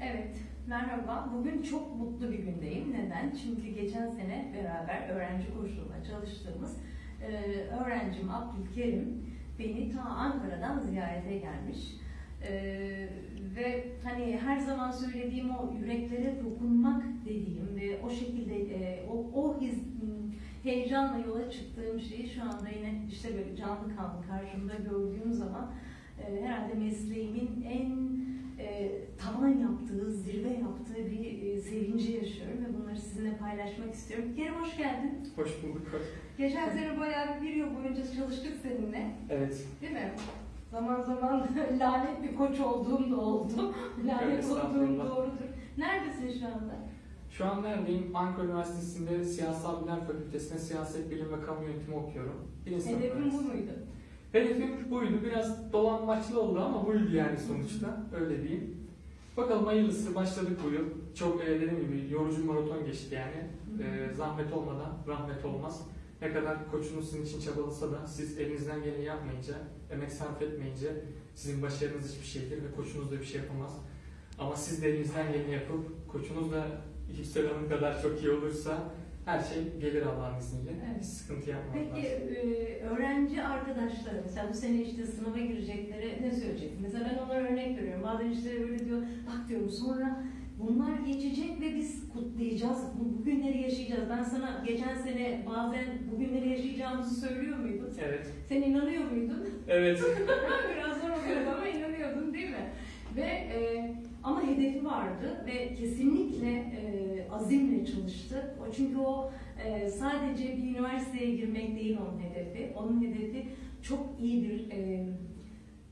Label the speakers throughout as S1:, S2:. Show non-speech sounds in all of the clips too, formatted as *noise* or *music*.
S1: Evet, merhaba. Bugün çok mutlu bir gündeyim. Neden? Çünkü geçen sene beraber öğrenci koşulunda çalıştığımız e, öğrencim Abdülkerim beni ta Ankara'dan ziyarete gelmiş. E, ve hani her zaman söylediğim o yüreklere dokunmak dediğim ve o şekilde e, o, o his, heyecanla yola çıktığım şeyi şu anda yine işte böyle canlı kanlı karşımda gördüğüm zaman e, herhalde mesleğimin en e, tavan yaptığı, zirve yaptığı bir e, sevinci yaşıyorum ve bunları sizinle paylaşmak istiyorum. Kerim hoş geldin.
S2: Hoş bulduk.
S1: Geçen sene bayağı bir yıl boyunca çalıştık seninle,
S2: Evet.
S1: değil mi? Zaman zaman *laughs* lanet bir koç olduğum da oldu. lanet olduğum doğrudur. Neredesin şu anda?
S2: Şu an neredeyim? Ankara Üniversitesi'nde Siyasal Bilimler Fakültesi'nde Siyaset Bilimi ve Kamu Yönetimi okuyorum. Sınıf
S1: Hedefin bu muydu?
S2: Hedefim buydu. Biraz dolanmaçlı oldu ama buydu yani sonuçta. Öyle diyeyim. Bakalım hayırlısı. Başladık bu yıl. Çok e, dediğim gibi yorucu maraton geçti yani. E, zahmet olmadan rahmet olmaz. Ne kadar koçunuz sizin için çabalasa da siz elinizden geleni yapmayınca, emek sarf etmeyince sizin başarınız hiçbir şeydir ve koçunuz da bir şey yapamaz. Ama siz de elinizden geleni yapıp koçunuz da Hanım kadar çok iyi olursa her şey gelir Allah'ın izniyle.
S1: Evet.
S2: Hiç sıkıntı yapmaz.
S1: Peki e, öğrenci arkadaşlara mesela bu sene işte sınava girecekleri ne söyleyeceksin? Mesela ben onlara örnek veriyorum. Bazen işte böyle diyor bak diyorum sonra bunlar geçecek ve biz kutlayacağız. Bu, bugünleri yaşayacağız. Ben sana geçen sene bazen bugünleri yaşayacağımızı söylüyor muydum?
S2: Evet.
S1: Sen inanıyor muydun?
S2: Evet. *laughs*
S1: Biraz zor oluyor ama inanıyordun değil mi? Ve e, ama hedefi vardı ve kesinlikle e, azimle çalıştı. O çünkü o e, sadece bir üniversiteye girmek değil onun hedefi. Onun hedefi çok iyi bir e,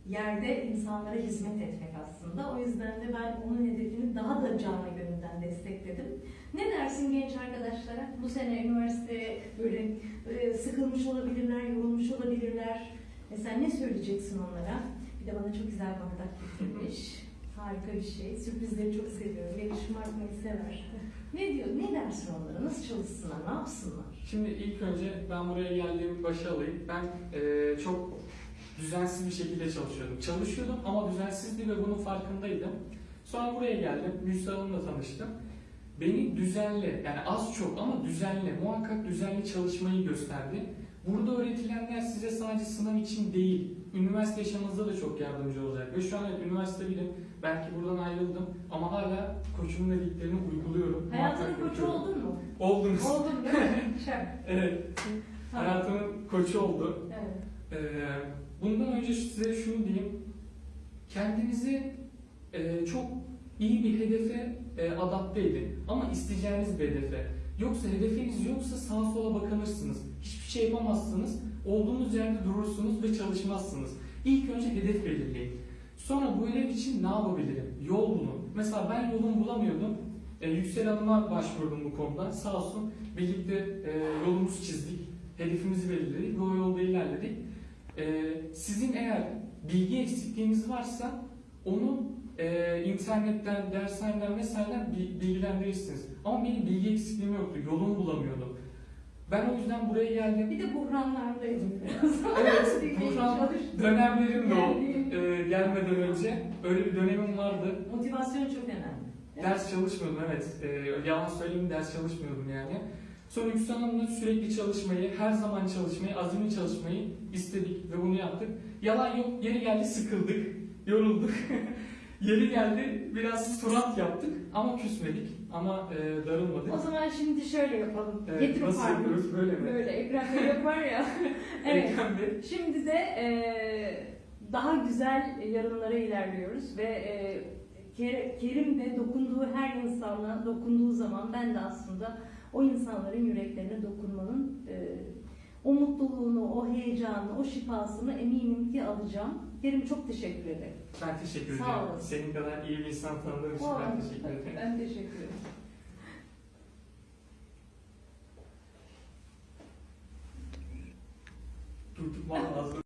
S1: yerde insanlara hizmet etmek aslında. O yüzden de ben onun hedefini daha da canlı gönülden destekledim. Ne dersin genç arkadaşlara? Bu sene üniversiteye böyle e, sıkılmış olabilirler, yorulmuş olabilirler. Mesela ne söyleyeceksin onlara? Bir de bana çok güzel bardak getirmiş. *laughs* Harika bir şey. Sürprizleri çok seviyorum. Beni şımartmayı sever. Ne diyor? Ne dersin onlara? Nasıl çalışsınlar? Ne yapsınlar?
S2: Şimdi ilk önce ben buraya geldiğim başa alayım. Ben eee, çok düzensiz bir şekilde çalışıyordum. Çalışıyordum ama düzensizdi ve bunun farkındaydım. Sonra buraya geldim. Müjde Hanım'la tanıştım. Beni düzenli, yani az çok ama düzenli, muhakkak düzenli çalışmayı gösterdi. Burada öğretilenler size sadece sınav için değil, üniversite yaşamınızda da çok yardımcı olacak. Ve şu an üniversite bilim, belki buradan ayrıldım ama hala koçumun dediklerini uyguluyorum.
S1: Hayatının koçu
S2: yapıyorum.
S1: oldun mu?
S2: Oldunuz.
S1: Oldum değil mi? *laughs*
S2: Evet,
S1: Tamam.
S2: hayatımın koçu oldu.
S1: Evet.
S2: Ee, bundan önce size şunu diyeyim. Kendinizi e, çok iyi bir hedefe e, adapte edin. Ama isteyeceğiniz bir hedefe. Yoksa hedefiniz yoksa sağa sola bakınırsınız. Hiçbir şey yapamazsınız. Olduğunuz yerde durursunuz ve çalışmazsınız. İlk önce hedef belirleyin. Sonra bu hedef için ne yapabilirim? Yol bulun. Mesela ben yolumu bulamıyordum. E, Yüksel Hanım'a başvurdum bu konuda. Sağ olsun birlikte e, yolumuzu çizdik. Hedefimizi belirledik ve o yolda ilerledik. Ee, sizin eğer bilgi eksikliğiniz varsa onu e, internetten, dershaneden vesaire bi- bilgilendirirsiniz. Ama benim bilgi eksikliğim yoktu, yolumu bulamıyordum. Ben o yüzden buraya geldim.
S1: Bir de biraz.
S2: Evet, *laughs* dönemlerim de o.
S1: Yani-
S2: e, gelmeden önce öyle bir dönemim vardı.
S1: Motivasyon çok önemli.
S2: Ders çalışmıyordum evet. E, yalan söyleyeyim ders çalışmıyordum yani. Sonra Yüksel Hanım'la sürekli çalışmayı, her zaman çalışmayı, azimli çalışmayı istedik ve bunu yaptık. Yalan yok, yeri geldi sıkıldık, yorulduk. *laughs* yeri geldi biraz surat yaptık ama küsmedik ama e, darılmadık.
S1: O zaman şimdi şöyle yapalım.
S2: Evet,
S1: Getir
S2: nasıl yapıyoruz böyle mi?
S1: Böyle Ekrem Bey yapar ya. *laughs* evet.
S2: Ekrem Bey.
S1: Şimdi de e, daha güzel yarınlara ilerliyoruz ve e, Ker- Kerim de dokunduğu her insana dokunduğu zaman ben de aslında o insanların yüreklerine dokunmanın e, heyecanını, o şifasını eminim ki alacağım. Kerim çok teşekkür ederim.
S2: Ben teşekkür
S1: Sağ
S2: ederim.
S1: olun.
S2: Senin kadar iyi bir insan tanıdığım için ben teşekkür ederim.
S1: Ben teşekkür ederim.